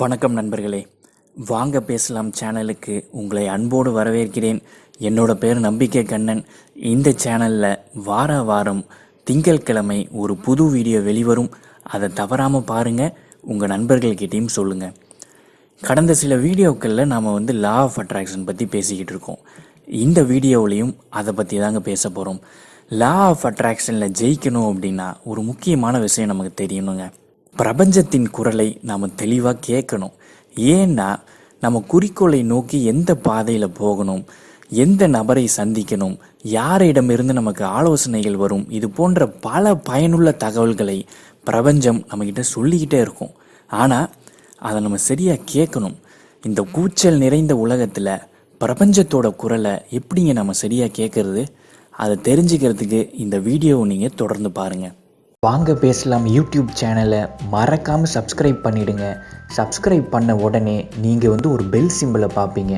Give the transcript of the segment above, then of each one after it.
வணக்கம் நண்பர்களே. வாங்க பேசலாம் சேனலுக்கு. உங்களை அன்போடு வரவேற்கிறேன். என்னோட பேர் நம்பிக்கை கண்ணன். இந்த சேனலில் வார வாரம் திங்கட்கிழமை ஒரு புது வீடியோ வெளிவரும். அதை தவறாமல் பாருங்கள் உங்கள் நண்பர்கள்கிட்டையும் சொல்லுங்கள் கடந்த சில வீடியோக்களில் நாம் வந்து லா ஆஃப் அட்ராக்ஷன் பற்றி பேசிக்கிட்டு இருக்கோம். இந்த வீடியோவிலையும் அதை பற்றி தாங்க பேச போகிறோம் லா ஆஃப் அட்ராக்ஷனில் ஜெயிக்கணும் அப்படின்னா ஒரு முக்கியமான விஷயம் நமக்கு தெரியணுங்க. பிரபஞ்சத்தின் குரலை நாம் தெளிவாக கேட்கணும் ஏன்னா நம்ம குறிக்கோளை நோக்கி எந்த பாதையில் போகணும் எந்த நபரை சந்திக்கணும் யாரிடமிருந்து நமக்கு ஆலோசனைகள் வரும் இது போன்ற பல பயனுள்ள தகவல்களை பிரபஞ்சம் நம்மக்கிட்ட சொல்லிக்கிட்டே இருக்கும். ஆனால் அதை நம்ம சரியாக கேட்கணும் இந்த கூச்சல் நிறைந்த உலகத்தில் பிரபஞ்சத்தோட குரலை எப்படிங்க நம்ம சரியாக கேட்கறது அதை தெரிஞ்சுக்கிறதுக்கு இந்த வீடியோவை நீங்கள் தொடர்ந்து பாருங்கள் வாங்க பேசலாம் யூடியூப் சேனலை. மறக்காமல் சப்ஸ்கிரைப் பண்ணிடுங்க. சப்ஸ்கிரைப் பண்ண உடனே நீங்கள் வந்து ஒரு பெல் சிம்பிளை பார்ப்பீங்க.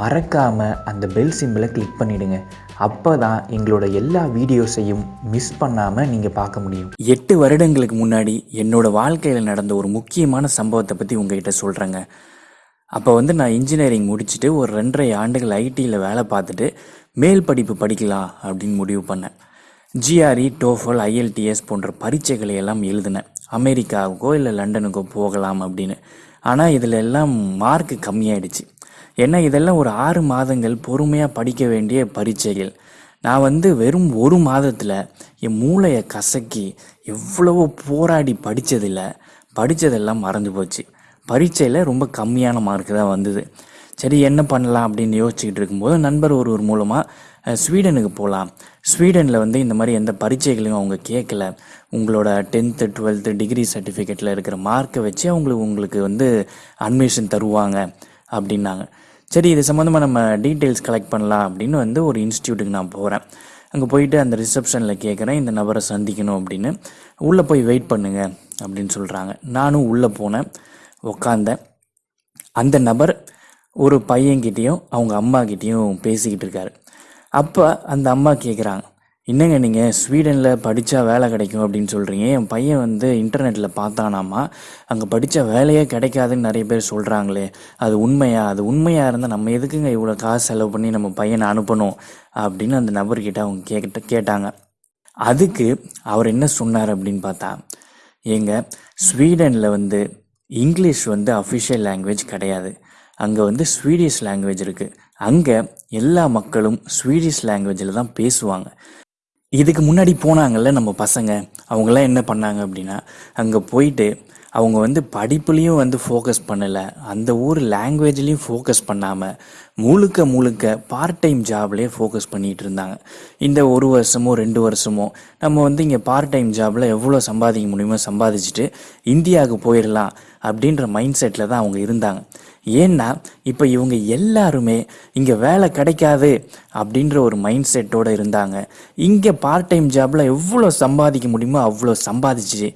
மறக்காமல் அந்த பெல் சிம்பிளை கிளிக் பண்ணிடுங்க. அப்போ தான் எங்களோட எல்லா வீடியோஸையும் மிஸ் பண்ணாமல் நீங்கள் பார்க்க முடியும். எட்டு வருடங்களுக்கு முன்னாடி என்னோட வாழ்க்கையில் நடந்த ஒரு முக்கியமான சம்பவத்தை பற்றி உங்ககிட்ட சொல்கிறேங்க அப்போ வந்து நான் இன்ஜினியரிங் முடிச்சுட்டு ஒரு ரெண்டரை ஆண்டுகள் ஐடியில் வேலை பார்த்துட்டு மேல் படிப்பு படிக்கலாம் அப்படின்னு முடிவு பண்ணேன். ஜிஆர்இ டோஃபல் ஐஎல்டிஎஸ் போன்ற பரீட்சைகளை எல்லாம் எழுதினேன் அமெரிக்காவுக்கோ இல்லை லண்டனுக்கோ போகலாம் அப்படின்னு. ஆனால் இதில் எல்லாம் மார்க் கம்மியாயிடுச்சு. ஏன்னா இதெல்லாம் ஒரு ஆறு மாதங்கள் பொறுமையாக படிக்க வேண்டிய பரீட்சைகள். நான் வந்து வெறும் ஒரு மாதத்தில் என் மூளையை கசக்கி எவ்வளவோ போராடி படித்ததில் படித்ததெல்லாம் மறந்து போச்சு. பரீட்சையில் ரொம்ப கம்மியான மார்க் தான் வந்தது. சரி என்ன பண்ணலாம் அப்படின்னு யோசிச்சுக்கிட்டு இருக்கும்போது நண்பர் ஒருவர் மூலமாக ஸ்வீடனுக்கு போகலாம் ஸ்வீடனில் வந்து இந்த மாதிரி எந்த பரீட்சைகளையும் அவங்க கேட்கல. உங்களோட டென்த்து டுவெல்த்து டிகிரி சர்டிஃபிகேட்டில் இருக்கிற மார்க்கை வச்சு அவங்களுக்கு உங்களுக்கு வந்து அட்மிஷன் தருவாங்க அப்படின்னாங்க. சரி இது சம்மந்தமாக நம்ம டீட்டெயில்ஸ் கலெக்ட் பண்ணலாம் அப்படின்னு வந்து ஒரு இன்ஸ்டியூட்டுக்கு நான் போகிறேன் அங்கே போயிட்டு அந்த ரிசப்ஷனில் கேட்குறேன் இந்த நபரை சந்திக்கணும் அப்படின்னு. உள்ளே போய் வெயிட் பண்ணுங்க அப்படின்னு சொல்கிறாங்க நானும் உள்ளே போனேன் உக்காந்தேன். அந்த நபர் ஒரு பையன்கிட்டேயும் அவங்க அம்மாக்கிட்டேயும் பேசிக்கிட்டு இருக்காரு. அப்போ அந்த அம்மா கேட்குறாங்க என்னங்க நீங்கள் ஸ்வீடனில் படித்தா வேலை கிடைக்கும் அப்படின்னு சொல்கிறீங்க என் பையன் வந்து இன்டர்நெட்டில் பார்த்தானாமா? அங்கே படித்த வேலையே கிடைக்காதுன்னு நிறைய பேர் சொல்கிறாங்களே அது உண்மையா? அது உண்மையாக இருந்தால் நம்ம எதுக்குங்க இவ்வளோ காசு செலவு பண்ணி நம்ம பையனை அனுப்பணும்? அப்படின்னு அந்த நபர்கிட்ட அவங்க கேட்ட கேட்டாங்க. அதுக்கு அவர் என்ன சொன்னார் அப்படின்னு பார்த்தா ஏங்க ஸ்வீடனில் வந்து இங்கிலீஷ் வந்து அஃபிஷியல் லாங்குவேஜ் கிடையாது. அங்கே வந்து ஸ்வீடிஷ் லாங்குவேஜ் இருக்குது அங்கே எல்லா மக்களும் ஸ்வீடிஷ் லாங்குவேஜில் தான் பேசுவாங்க. இதுக்கு முன்னாடி போனாங்கல்ல நம்ம பசங்க அவங்களாம் என்ன பண்ணாங்க அப்படின்னா அங்கே போயிட்டு அவங்க வந்து படிப்புலேயும் வந்து ஃபோக்கஸ் பண்ணலை. அந்த ஊர் லாங்குவேஜ்லேயும் ஃபோக்கஸ் பண்ணாமல் முழுக்க முழுக்க பார்ட் டைம் ஜாப்லேயே ஃபோக்கஸ் பண்ணிகிட்டு இருந்தாங்க இந்த ஒரு வருஷமோ ரெண்டு வருஷமோ நம்ம வந்து இங்கே பார்ட் டைம் ஜாபில் எவ்வளோ சம்பாதிக்க முடியுமோ சம்பாதிச்சுட்டு இந்தியாவுக்கு போயிடலாம் அப்படின்ற மைண்ட் செட்டில் தான் அவங்க இருந்தாங்க. ஏன்னா இப்போ இவங்க எல்லாருமே இங்கே வேலை கிடைக்காது அப்படின்ற ஒரு மைண்ட் செட்டோடு இருந்தாங்க. இங்கே பார்ட் டைம் ஜாபில் எவ்வளோ சம்பாதிக்க முடியுமோ அவ்வளோ சம்பாதிச்சு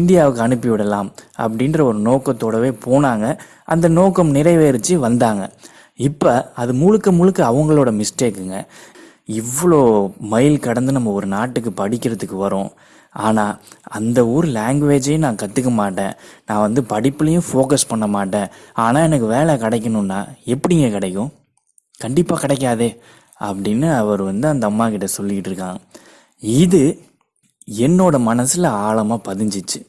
இந்தியாவுக்கு அனுப்பிவிடலாம் அப்படின்ற ஒரு நோக்கத்தோடவே போனாங்க. அந்த நோக்கம் நிறைவேறிச்சு வந்தாங்க. இப்போ அது முழுக்க முழுக்க அவங்களோட மிஸ்டேக்குங்க இவ்வளோ மைல் கடந்து நம்ம ஒரு நாட்டுக்கு படிக்கிறதுக்கு வரோம். ஆனால் அந்த ஊர் லாங்குவேஜையும் நான் கற்றுக்க மாட்டேன். நான் வந்து படிப்புலேயும் ஃபோக்கஸ் பண்ண மாட்டேன். ஆனால் எனக்கு வேலை கிடைக்கணும்னா எப்படிங்க கிடைக்கும்? கண்டிப்பாக கிடைக்காதே அப்படின்னு அவர் வந்து அந்த அம்மா கிட்ட சொல்லிக்கிட்டு இருக்காங்க. இது என்னோட மனசில் ஆழமாக பதிஞ்சிச்சு.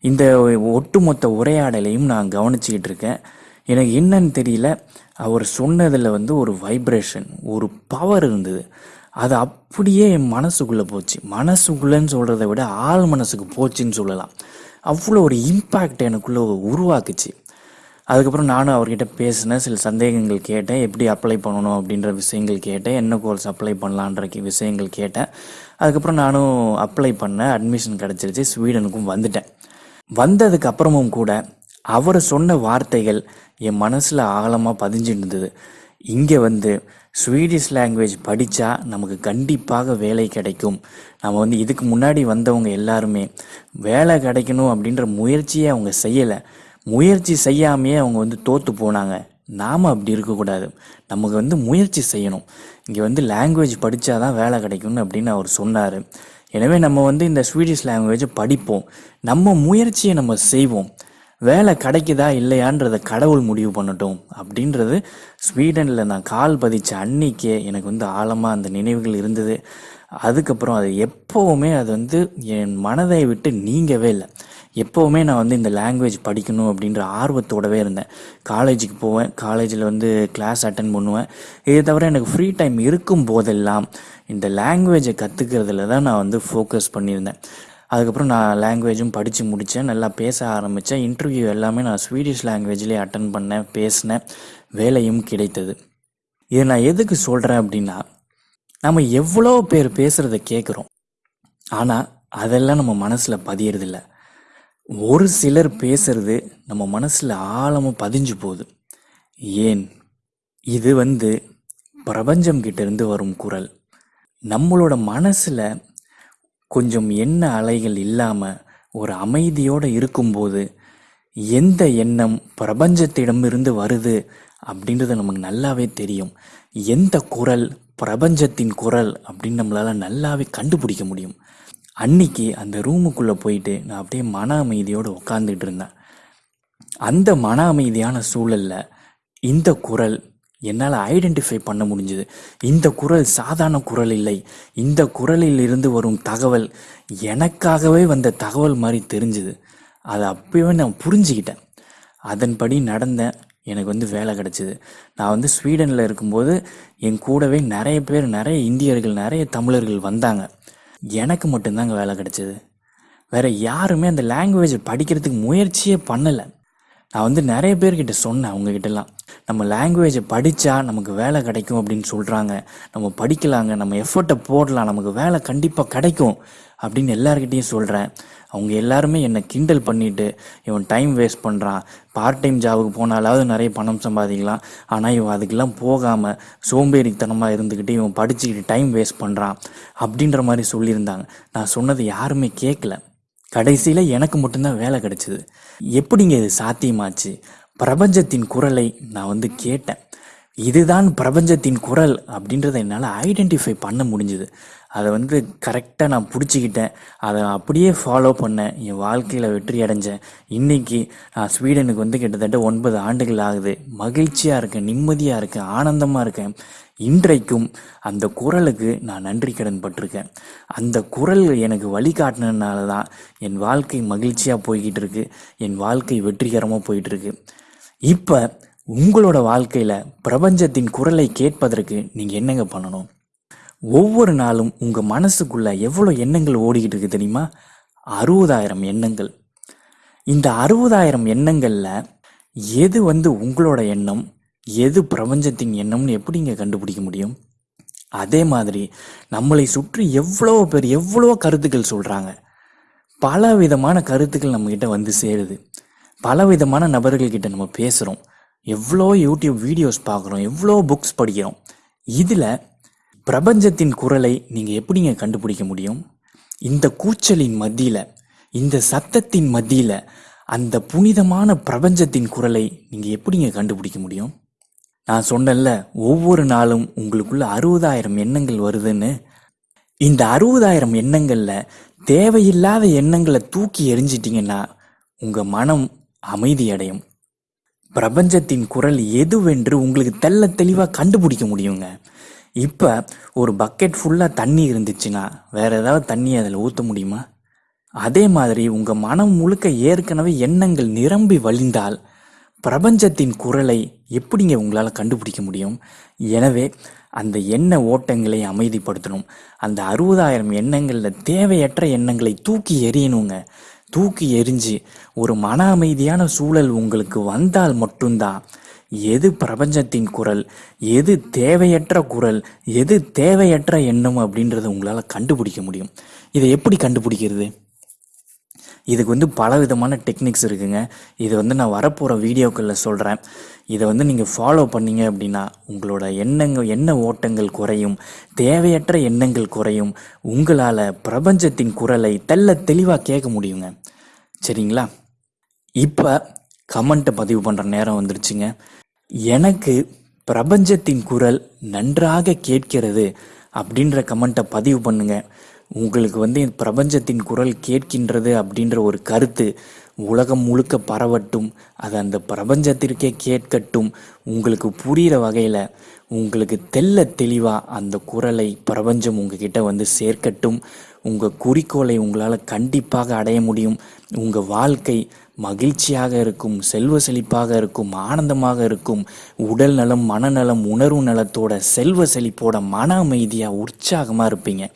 இந்த ஒட்டுமொத்த உரையாடலையும் நான் கவனிச்சிக்கிட்டு இருக்கேன். எனக்கு என்னன்னு தெரியல. அவர் சொன்னதில் வந்து ஒரு வைப்ரேஷன் ஒரு பவர் இருந்தது. அது அப்படியே என் மனசுக்குள்ளே போச்சு. மனசுக்குள்ளேன்னு சொல்கிறத விட ஆள் மனசுக்கு போச்சுன்னு சொல்லலாம். அவ்வளோ ஒரு இம்பேக்ட் எனக்குள்ளே உருவாக்குச்சு. அதுக்கப்புறம் நானும் அவர்கிட்ட பேசினேன். சில சந்தேகங்கள் கேட்டேன். எப்படி அப்ளை பண்ணணும் அப்படின்ற விஷயங்கள் கேட்டேன். என்ன கோர்ஸ் அப்ளை பண்ணலான்ற விஷயங்கள் கேட்டேன். அதுக்கப்புறம் நானும் அப்ளை பண்ணேன். அட்மிஷன் கிடச்சிருச்சு. ஸ்வீடனுக்கும் வந்துட்டேன். வந்ததுக்கு அப்புறமும் கூட அவர் சொன்ன வார்த்தைகள் என் மனசில் ஆழமாக பதிஞ்சிருந்தது. இருந்தது இங்கே வந்து ஸ்வீடிஷ் லாங்குவேஜ் படித்தா நமக்கு கண்டிப்பாக வேலை கிடைக்கும். நம்ம வந்து இதுக்கு முன்னாடி வந்தவங்க எல்லாருமே வேலை கிடைக்கணும் அப்படின்ற முயற்சியை அவங்க செய்யலை. முயற்சி செய்யாமையே அவங்க வந்து தோற்று போனாங்க. நாம் அப்படி இருக்கக்கூடாது நமக்கு வந்து முயற்சி செய்யணும். இங்கே வந்து லாங்குவேஜ் படித்தா தான் வேலை கிடைக்கும்னு அப்படின்னு அவர் சொன்னார். எனவே நம்ம வந்து இந்த ஸ்வீடிஷ் லாங்குவேஜை படிப்போம். நம்ம முயற்சியை நம்ம செய்வோம். வேலை கிடைக்குதா இல்லையான்றதை கடவுள் முடிவு பண்ணட்டும் அப்படின்றது ஸ்வீடனில் நான் கால் பதிச்ச அன்னைக்கே எனக்கு வந்து ஆழமாக அந்த நினைவுகள் இருந்தது. அதுக்கப்புறம் அது எப்போவுமே அது வந்து என் மனதை விட்டு நீங்கவே இல்லை. எப்போவுமே நான் வந்து இந்த லாங்குவேஜ் படிக்கணும் அப்படின்ற ஆர்வத்தோடவே இருந்தேன். காலேஜுக்கு போவேன் காலேஜில் வந்து கிளாஸ் அட்டன் பண்ணுவேன். இதை தவிர எனக்கு ஃப்ரீ டைம் இருக்கும் போதெல்லாம் இந்த லாங்குவேஜை கற்றுக்கிறதுல தான் நான் வந்து ஃபோக்கஸ் பண்ணியிருந்தேன். அதுக்கப்புறம் நான் லாங்குவேஜும் படித்து முடித்தேன் நல்லா பேச ஆரம்பித்தேன் இன்டர்வியூ எல்லாமே நான் ஸ்வீடிஷ் லாங்குவேஜ்லேயே அட்டன் பண்ணேன் பேசினேன். வேலையும் கிடைத்தது. இதை நான் எதுக்கு சொல்கிறேன் அப்படின்னா நம்ம எவ்வளோ பேர் பேசுகிறத கேட்குறோம் ஆனால் அதெல்லாம் நம்ம மனசில் பதியறதில்ல. ஒரு சிலர் பேசுறது நம்ம மனசில் ஆழமாக பதிஞ்சு போகுது. ஏன்? இது வந்து பிரபஞ்சம் கிட்டேருந்து வரும் குரல். நம்மளோட மனசில் கொஞ்சம் எண்ண அலைகள் இல்லாமல் ஒரு அமைதியோடு இருக்கும்போது எந்த எண்ணம் பிரபஞ்சத்திடமிருந்து வருது அப்படின்றது நமக்கு நல்லாவே தெரியும். எந்த குரல் பிரபஞ்சத்தின் குரல் அப்படின்னு நம்மளால் நல்லாவே கண்டுபிடிக்க முடியும். அன்னைக்கு அந்த ரூமுக்குள்ளே போயிட்டு நான் அப்படியே மன அமைதியோடு உட்காந்துட்டு இருந்தேன். அந்த மன அமைதியான சூழலில் இந்த குரல் என்னால் ஐடென்டிஃபை பண்ண முடிஞ்சுது. இந்த குரல் சாதாரண குரல் இல்லை. இந்த குரலில் இருந்து வரும் தகவல் எனக்காகவே வந்த தகவல் மாதிரி தெரிஞ்சுது. அதை அப்பவே நான் புரிஞ்சுக்கிட்டேன். அதன்படி நடந்தேன் எனக்கு வந்து வேலை கிடச்சிது. நான் வந்து ஸ்வீடனில் இருக்கும்போது என் கூடவே நிறைய பேர் நிறைய இந்தியர்கள் நிறைய தமிழர்கள் வந்தாங்க. எனக்கு மட்டும்தாங்க வேலை கிடச்சிது. வேறு யாருமே அந்த லாங்குவேஜ் படிக்கிறதுக்கு முயற்சியே பண்ணலை. நான் வந்து நிறைய பேர்கிட்ட சொன்னேன் அவங்கக்கிட்டலாம் நம்ம லாங்குவேஜை படித்தா நமக்கு வேலை கிடைக்கும் அப்படின்னு சொல்கிறாங்க நம்ம படிக்கலாங்க நம்ம எஃபர்ட்டை போடலாம் நமக்கு வேலை கண்டிப்பாக கிடைக்கும் அப்படின்னு எல்லாருக்கிட்டேயும் சொல்கிறேன் அவங்க எல்லாருமே என்னை கிண்டல் பண்ணிட்டு இவன் டைம் வேஸ்ட் பண்ணுறான் பார்ட் டைம் ஜாபுக்கு போனாலாவது நிறைய பணம் சம்பாதிக்கலாம். ஆனால் இவன் அதுக்கெல்லாம் போகாமல் சோம்பேறித்தனமாக இருந்துக்கிட்டு இவன் படிச்சுக்கிட்டு டைம் வேஸ்ட் பண்ணுறான் அப்படின்ற மாதிரி சொல்லியிருந்தாங்க. நான் சொன்னது யாருமே கேட்கல கடைசியில் எனக்கு மட்டும்தான் வேலை கிடைச்சிது. எப்படிங்க இது சாத்தியமாச்சு? பிரபஞ்சத்தின் குரலை நான் வந்து கேட்டேன். இதுதான் பிரபஞ்சத்தின் குரல் அப்படின்றத என்னால் ஐடென்டிஃபை பண்ண முடிஞ்சுது. அதை வந்து கரெக்டாக நான் பிடிச்சிக்கிட்டேன். அதை அப்படியே ஃபாலோ பண்ணேன். என் வாழ்க்கையில் வெற்றி அடைஞ்சேன். இன்றைக்கி நான் ஸ்வீடனுக்கு வந்து கிட்டத்தட்ட ஒன்பது ஆண்டுகள் ஆகுது. மகிழ்ச்சியாக இருக்கேன் நிம்மதியாக இருக்கேன் ஆனந்தமாக இருக்கேன். இன்றைக்கும் அந்த குரலுக்கு நான் நன்றி கடன் பட்டிருக்கேன். அந்த குரல் எனக்கு வழிகாட்டினதுனால தான் என் வாழ்க்கை மகிழ்ச்சியாக போய்கிட்டு இருக்கு. என் வாழ்க்கை வெற்றிகரமாக போயிட்டுருக்கு இப்போ உங்களோட வாழ்க்கையில் பிரபஞ்சத்தின் குரலை கேட்பதற்கு நீங்கள் என்னங்க பண்ணணும்? ஒவ்வொரு நாளும் உங்கள் மனசுக்குள்ள எவ்வளோ எண்ணங்கள் ஓடிக்கிட்டு இருக்கு தெரியுமா? அறுபதாயிரம் எண்ணங்கள். இந்த அறுபதாயிரம் எண்ணங்களில் எது வந்து உங்களோட எண்ணம் எது பிரபஞ்சத்தின் எண்ணம்னு எப்படிங்க கண்டுபிடிக்க முடியும்? அதே மாதிரி நம்மளை சுற்றி எவ்வளோ பேர் எவ்வளோ கருத்துக்கள் சொல்கிறாங்க பல விதமான கருத்துக்கள் நம்மக்கிட்ட வந்து சேருது. பல விதமான நபர்கள்கிட்ட நம்ம பேசுகிறோம் எவ்வளோ யூடியூப் வீடியோஸ் பார்க்குறோம் எவ்வளோ புக்ஸ் படிக்கிறோம். இதில் பிரபஞ்சத்தின் குரலை நீங்கள் எப்படிங்க கண்டுபிடிக்க முடியும்? இந்த கூச்சலின் மத்தியில் இந்த சத்தத்தின் மத்தியில் அந்த புனிதமான பிரபஞ்சத்தின் குரலை நீங்கள் எப்படிங்க கண்டுபிடிக்க முடியும்? நான் சொன்னேன்ல ஒவ்வொரு நாளும் உங்களுக்குள்ள அறுபதாயிரம் எண்ணங்கள் வருதுன்னு. இந்த அறுபதாயிரம் எண்ணங்களில் தேவையில்லாத எண்ணங்களை தூக்கி எரிஞ்சிட்டிங்கன்னா உங்கள் மனம் அமைதி அடையும். பிரபஞ்சத்தின் குரல் எதுவென்று உங்களுக்கு தெள்ள தெளிவாக கண்டுபிடிக்க முடியுங்க. இப்போ ஒரு பக்கெட் ஃபுல்லாக தண்ணி இருந்துச்சுன்னா வேறு ஏதாவது தண்ணி அதில் ஊற்ற முடியுமா? அதே மாதிரி உங்கள் மனம் முழுக்க ஏற்கனவே எண்ணங்கள் நிரம்பி வழிந்தால் பிரபஞ்சத்தின் குரலை எப்படிங்க உங்களால் கண்டுபிடிக்க முடியும்? எனவே அந்த எண்ண ஓட்டங்களை அமைதிப்படுத்தணும். அந்த அறுபதாயிரம் எண்ணங்களில் தேவையற்ற எண்ணங்களை தூக்கி எறியணுங்க. தூக்கி எறிஞ்சு ஒரு மன அமைதியான சூழல் உங்களுக்கு வந்தால் மட்டும்தான் எது பிரபஞ்சத்தின் குரல் எது தேவையற்ற குரல் எது தேவையற்ற எண்ணம் அப்படின்றத உங்களால் கண்டுபிடிக்க முடியும். இதை எப்படி கண்டுபிடிக்கிறது? இதுக்கு வந்து பல விதமான டெக்னிக்ஸ் இருக்குங்க. இது வந்து நான் வரப்போகிற வீடியோக்களில் சொல்கிறேன் இதை வந்து நீங்கள் ஃபாலோ பண்ணீங்க அப்படின்னா உங்களோட எண்ணங்கள் எண்ண ஓட்டங்கள் குறையும் தேவையற்ற எண்ணங்கள் குறையும் உங்களால் பிரபஞ்சத்தின் குரலை தெல்ல தெளிவாக கேட்க முடியுங்க. சரிங்களா? இப்போ கமெண்ட்டை பதிவு பண்ணுற நேரம் வந்துருச்சுங்க. எனக்கு பிரபஞ்சத்தின் குரல் நன்றாக கேட்கிறது அப்படின்ற கமெண்ட்டை பதிவு பண்ணுங்க. உங்களுக்கு வந்து பிரபஞ்சத்தின் குரல் கேட்கின்றது அப்படின்ற ஒரு கருத்து உலகம் முழுக்க பரவட்டும் அது அந்த பிரபஞ்சத்திற்கே கேட்கட்டும் உங்களுக்கு புரிகிற வகையில் உங்களுக்கு தெள்ள தெளிவாக அந்த குரலை பிரபஞ்சம் உங்ககிட்ட வந்து சேர்க்கட்டும். உங்கள் குறிக்கோளை உங்களால் கண்டிப்பாக அடைய முடியும். உங்கள் வாழ்க்கை மகிழ்ச்சியாக இருக்கும் செல்வ செழிப்பாக இருக்கும் ஆனந்தமாக இருக்கும் உடல் நலம் மனநலம் உணர்வு நலத்தோட செல்வ செழிப்போட மன அமைதியாக உற்சாகமாக இருப்பீங்க.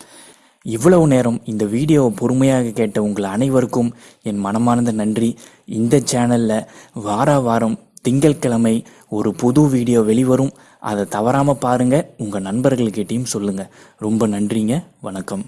இவ்வளவு நேரம் இந்த வீடியோவை பொறுமையாக கேட்ட உங்கள் அனைவருக்கும் என் மனமார்ந்த நன்றி. இந்த சேனலில் வார வாரம் திங்கட்கிழமை ஒரு புது வீடியோ வெளிவரும். அதை தவறாமல் பாருங்கள் உங்கள் நண்பர்கள்கிட்டையும் சொல்லுங்கள் ரொம்ப நன்றிங்க. வணக்கம்.